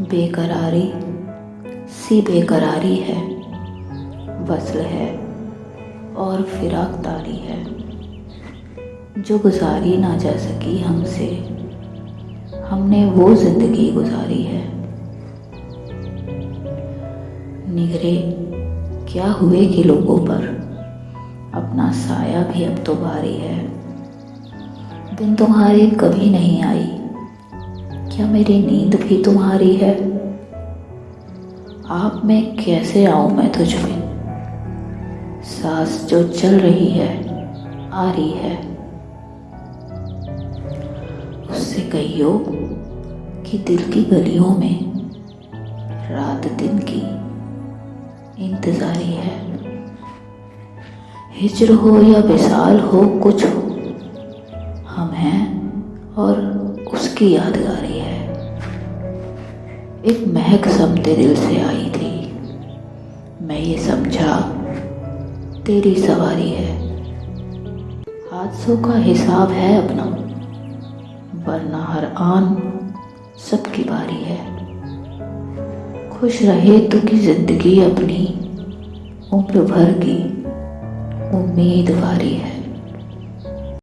बेकरारी, सी बेकरारी है। वसल है और फिराक तारी है। जो गुजारी ना जा सकी हमसे, हमने वो ज़िंदगी गुजारी है। निगरे, क्या हुए कि लोगों पर? अपना साया भी अब तो भारी है। दिन तुम्हारे कभी नहीं आई। क्या मेरी नींद भी तुम्हारी है? आप में कैसे आऊँ मैं तुझ में? सांस जो चल रही है, आ रही है। उससे कहियो कि दिल की गलियों में रात दिन की इंतजारी है। हिजर हो या विशाल हो, कुछ हो हम हैं और उसकी यादगारी है। एक महक समते दिल से आई थी। मैं ये समझा, तेरी सवारी है। हादसों का हिसाब है अपना, वरना हर आन सबकी बारी है। खुश रहे तो की ज़िंदगी अपनी, उम्र भर की उम्मीदवारी है।